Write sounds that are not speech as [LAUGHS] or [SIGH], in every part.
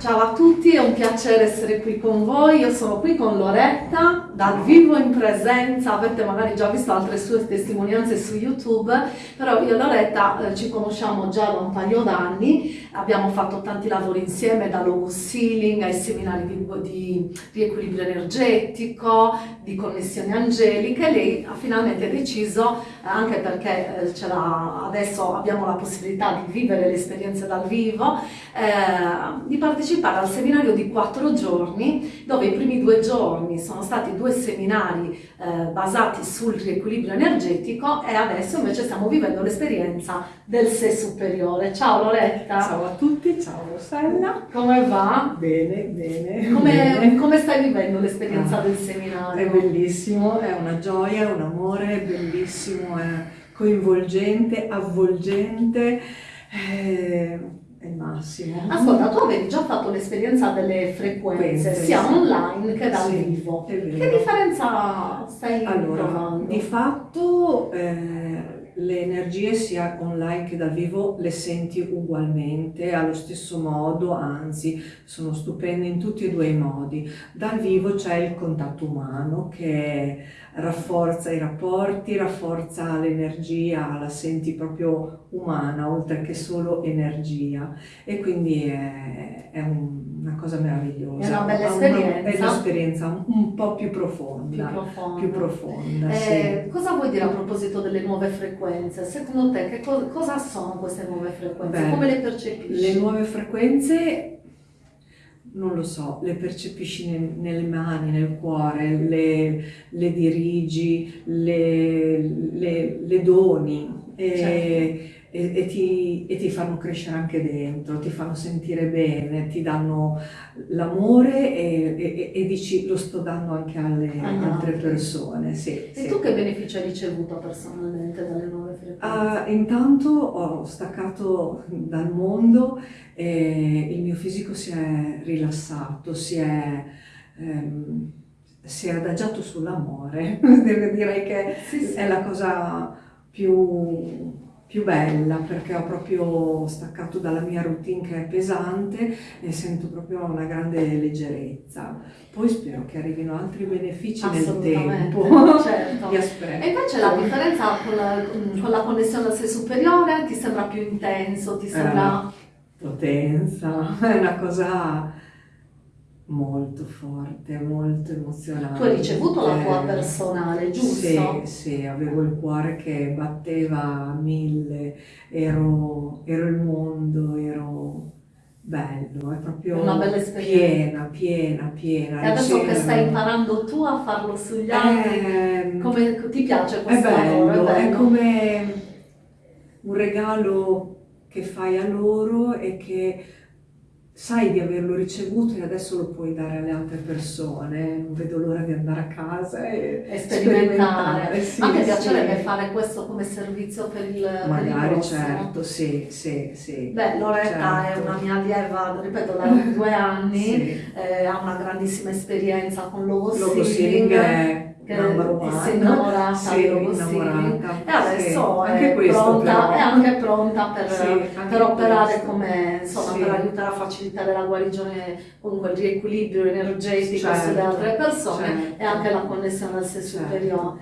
Ciao a tutti, è un piacere essere qui con voi. Io sono qui con Loretta, dal vivo in presenza. Avete magari già visto altre sue testimonianze su YouTube, però io e Loretta eh, ci conosciamo già da un paio d'anni. Abbiamo fatto tanti lavori insieme, da logo sealing ai seminari di, di riequilibrio energetico, di connessioni angeliche. Lei ha finalmente deciso, eh, anche perché eh, adesso abbiamo la possibilità di vivere le esperienze dal vivo, eh, di partecipare partecipare al seminario di quattro giorni, dove i primi due giorni sono stati due seminari eh, basati sul riequilibrio energetico e adesso invece stiamo vivendo l'esperienza del sé superiore. Ciao Loretta! Ciao a tutti, ciao Rossella! Come va? Bene, bene. Come, bene. come stai vivendo l'esperienza ah, del seminario? È bellissimo, è una gioia, un amore, è bellissimo, è coinvolgente, avvolgente. Eh, è il massimo. Ascolta, tu avevi già fatto l'esperienza delle frequenze, Queste, sia online che dal sì, vivo. Che differenza stai allora, provando? Di fatto eh, le energie sia online che dal vivo le senti ugualmente, allo stesso modo, anzi sono stupende in tutti e due i modi. Dal vivo c'è il contatto umano che rafforza i rapporti, rafforza l'energia, la senti proprio umana oltre che solo energia e quindi è, è una cosa meravigliosa. È una bella esperienza. È un'esperienza un, un, po' più profonda. Più profonda. Più profonda eh, sì. Cosa vuoi dire a proposito delle nuove frequenze? Secondo te co cosa sono queste nuove frequenze? Beh, Come le percepisci? Le nuove frequenze non lo so, le percepisci nel, nelle mani, nel cuore, le, le dirigi, le, le, le doni e, certo. e, e, ti, e, ti, fanno crescere anche dentro, ti fanno sentire bene, ti danno l'amore e, dici lo sto dando anche alle ah, altre persone. Sì, e sì. tu che beneficio hai ricevuto personalmente dalle nuove frequenze? Uh, intanto ho staccato dal mondo e il mio fisico si è rilassato, si è, ehm, si è adagiato sull'amore, [LAUGHS] direi che sì, sì. è la cosa più, più bella perché ho proprio staccato dalla mia routine che è pesante e sento proprio una grande leggerezza. Poi spero che arrivino altri benefici nel tempo. [LAUGHS] Certo. E invece la differenza con la, con la connessione al sé superiore ti sembra più intenso, ti sembra... Eh potenza, [LAUGHS] è una cosa molto forte, molto emozionante. Tu hai ricevuto la tua personale, giusto? Sì, sì, avevo il cuore che batteva a mille, ero, ero il mondo, ero bello, è proprio una bella esperienza. piena, piena, piena. E adesso che stai imparando tu a farlo sugli altri, eh, come ti piace questo è bello, lavoro? È, bello. è come un regalo che fai a loro e che sai di averlo ricevuto e adesso lo puoi dare alle altre persone. Non vedo l'ora di andare a casa e, e sperimentare. Sì, a me piacerebbe sì. fare questo come servizio per il Magari, per certo, sì, sì, sì. Beh, Loretta certo. è una mia allieva, ripeto, da [LAUGHS] due anni, sì. eh, ha una grandissima esperienza con Logo Logo Sealing. È che si è innamorata sì, innamorata. e adesso sì, è, pronta, è, anche pronta per, sì, per operare come insomma per aiutare a facilitare la guarigione comunque il riequilibrio energetico certo, sulle altre persone certo. e anche la connessione al sé certo, superiore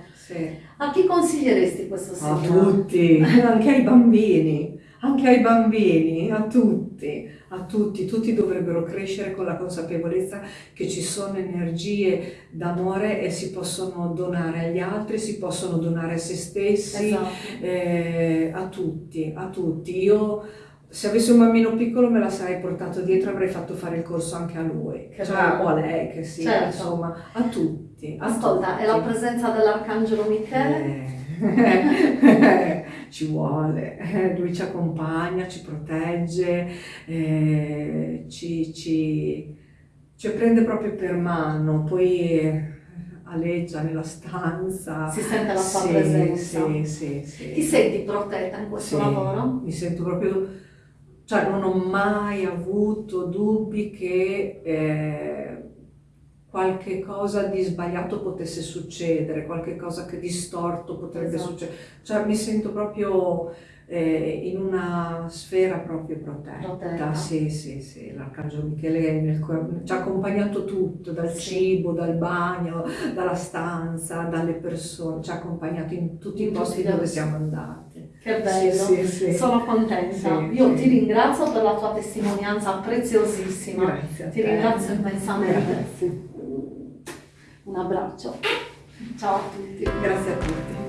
a chi consiglieresti questo seminario? a tutti anche ai bambini anche ai bambini, a tutti, a tutti, tutti dovrebbero crescere con la consapevolezza che ci sono energie d'amore e si possono donare agli altri, si possono donare a se stessi, esatto. eh, a tutti, a tutti. Io se avessi un bambino piccolo me la sarei portato dietro, avrei fatto fare il corso anche a lui, cioè, o a lei che sia, certo. insomma, a tutti. A Ascolta, tutti. e la presenza dell'Arcangelo Michele? Eh. [LAUGHS] ci vuole, eh, lui ci accompagna, ci protegge, eh, ci, ci, ci, prende proprio per mano, poi aleggia nella stanza. Si sente la sua sì, presenza. Sì, sì, sì. Ti senti protetta in questo sì, lavoro? Mi sento proprio, cioè non ho mai avuto dubbi che... Eh, qualche cosa di sbagliato potesse succedere, qualche cosa che distorto potrebbe Esatto. succedere. Cioè mi sento proprio eh, in una sfera proprio protetta. Protetta. Sì, sì, sì, l'Arcangelo Michele nel ci ha accompagnato tutto, dal Sì. cibo, dal bagno, dalla stanza, dalle persone, ci ha accompagnato in tutti In i posti dove siamo andati. Che bello, Sì, sì, sono contenta. Io ti ringrazio per la tua testimonianza preziosissima. Grazie Ti ringrazio immensamente. Grazie. Un abbraccio. Ciao a tutti. Grazie a tutti.